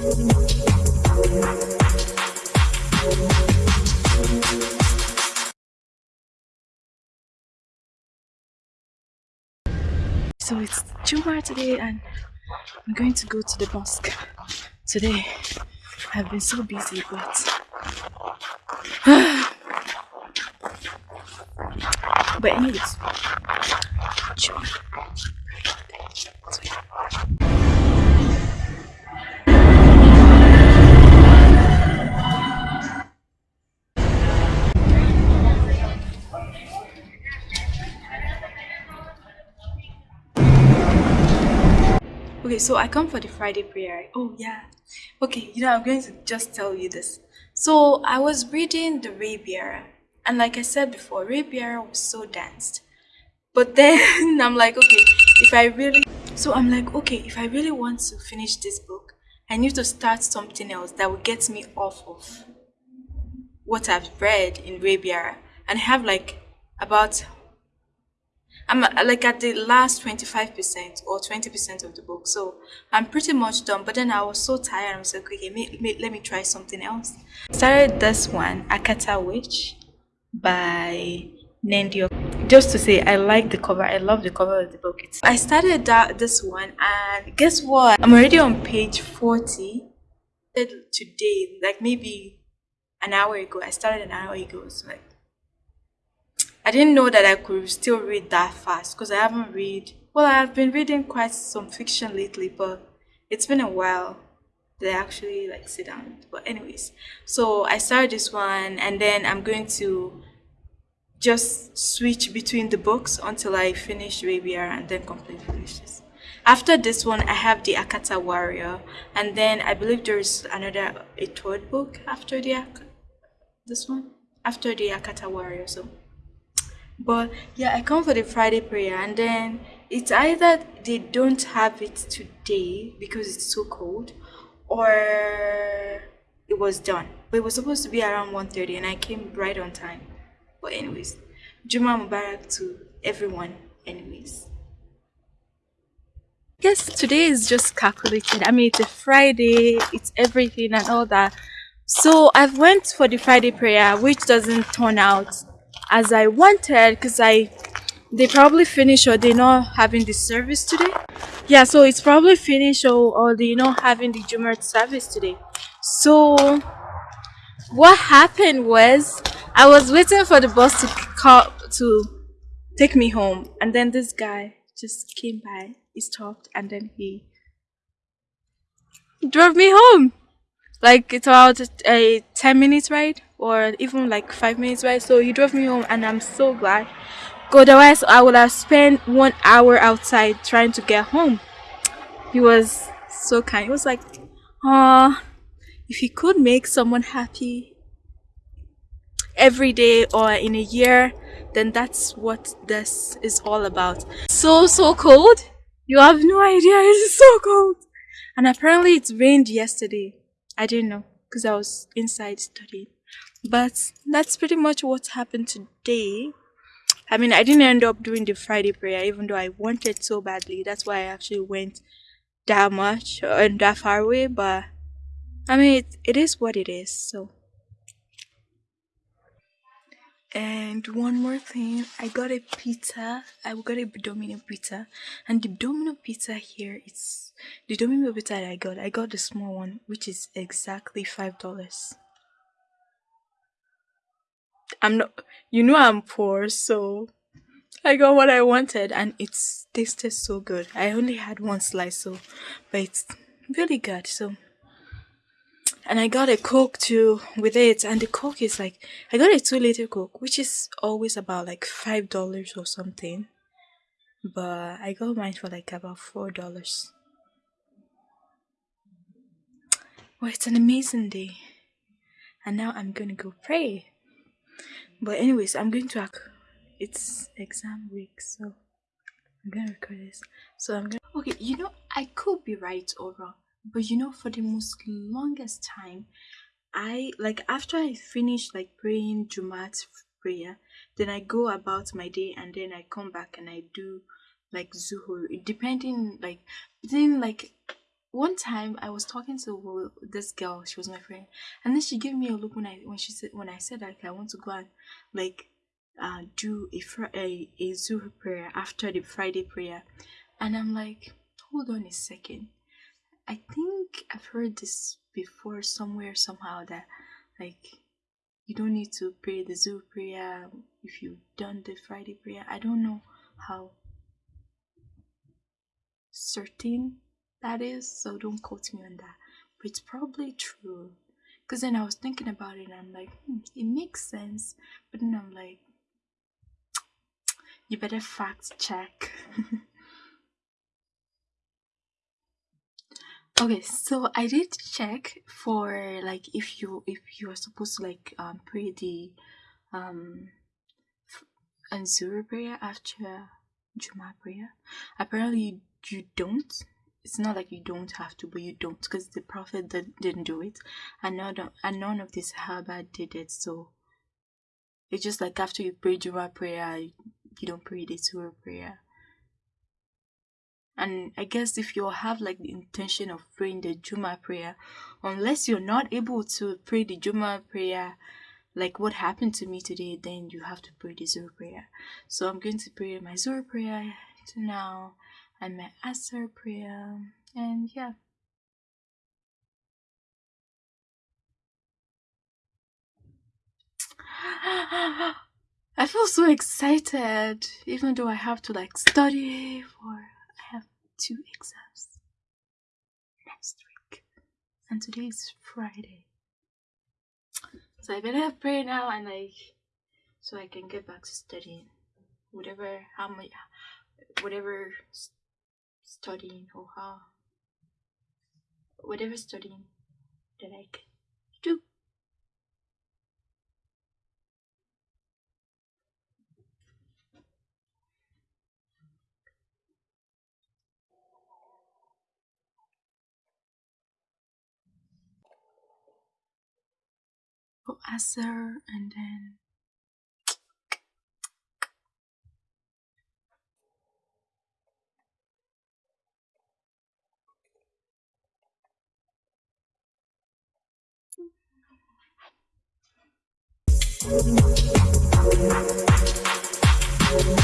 So it's Juma today and I'm going to go to the mosque today. I've been so busy but but anyways Juma. So I come for the Friday prayer. Oh yeah. Okay, you know I'm going to just tell you this. So I was reading the Rabier, and like I said before, Rabier was so danced. But then I'm like, okay, if I really so I'm like, okay, if I really want to finish this book, I need to start something else that will get me off of what I've read in Rabier. And I have like about I'm uh, like at the last 25% or 20% of the book. So I'm pretty much done. But then I was so tired. I was like, okay, may, may, let me try something else. Started this one, Akata Witch by Nendio. Just to say, I like the cover. I love the cover of the book. It's, I started that this one, and guess what? I'm already on page 40 today, like maybe an hour ago. I started an hour ago. So like I didn't know that I could still read that fast because I haven't read. Well, I've been reading quite some fiction lately, but it's been a while that I actually like sit down. But anyways, so I started this one, and then I'm going to just switch between the books until I finish Rabier and then complete finish this. After this one, I have the Akata Warrior, and then I believe there's another a third book after the this one after the Akata Warrior. So but yeah, I come for the Friday prayer, and then it's either they don't have it today because it's so cold, or it was done. But it was supposed to be around 1.30 and I came right on time. But anyways, Juma Mubarak to everyone anyways. Yes, today is just calculated. I mean, it's a Friday, it's everything and all that. So I've went for the Friday prayer, which doesn't turn out as I wanted because I they probably finish or they're not having the service today. Yeah, so it's probably finished or, or they're not having the Jumu'ah service today. So what happened was I was waiting for the bus to call to take me home and then this guy just came by, he stopped and then he drove me home. Like it's about a 10 minutes ride or even like 5 minutes ride. So he drove me home and I'm so glad. Otherwise, I would have spent one hour outside trying to get home. He was so kind. He was like, "Ah, if he could make someone happy every day or in a year, then that's what this is all about." So so cold. You have no idea. It's so cold. And apparently it rained yesterday. I didn't know because I was inside studying. But that's pretty much what happened today. I mean, I didn't end up doing the Friday prayer even though I wanted so badly. That's why I actually went that much and that far away. But I mean, it, it is what it is. So. And one more thing, I got a pizza. I got a Domino pizza, and the Domino pizza here is the Domino pizza that I got. I got the small one, which is exactly five dollars. I'm not, you know, I'm poor, so I got what I wanted, and it tasted so good. I only had one slice, so but it's really good. So and I got a Coke too with it, and the Coke is like I got a two liter Coke, which is always about like five dollars or something, but I got mine for like about four dollars. Well, it's an amazing day, and now I'm gonna go pray. But anyways, I'm going to. Act it's exam week, so I'm gonna record this. So I'm gonna. Okay, you know I could be right or wrong but you know for the most longest time i like after i finish like praying jumat prayer then i go about my day and then i come back and i do like zuhur depending like within like one time I was talking to this girl, she was my friend, and then she gave me a look when I when she said when I said like I want to go and like uh do a fr- a, a Zuhr prayer after the Friday prayer, and I'm like, hold on a second, I think I've heard this before somewhere somehow that like you don't need to pray the Zuhr prayer if you've done the Friday prayer. I don't know how certain that is, so don't quote me on that. But it's probably true. Because then I was thinking about it and I'm like, hmm, it makes sense. But then I'm like, you better fact check. okay, so I did check for like if you if you are supposed to like um pray the um Anzura prayer after Juma prayer. Apparently you don't it's not like you don't have to, but you don't because the Prophet did, didn't do it, and none of, and none of the Sahaba did it. So it's just like after you pray Juma prayer, you don't pray the Zuhr prayer. And I guess if you have like the intention of praying the Juma prayer, unless you're not able to pray the Juma prayer, like what happened to me today, then you have to pray the Zuhr prayer. So I'm going to pray my Zuhr prayer now and met Asr prayer, and yeah. I feel so excited, even though I have to like study for I have two exams next week, and today is Friday. So I better pray now and like so I can get back to studying, whatever how much, whatever studying or how whatever studying that I can do. Asr and then Thank you.